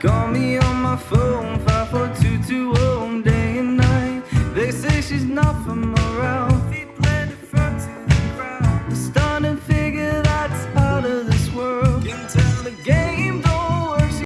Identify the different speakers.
Speaker 1: Call me on my phone, 54220, day and night. They say she's not from around. Feet planted to the ground. Stunning figure that's out of this world. Can tell the game.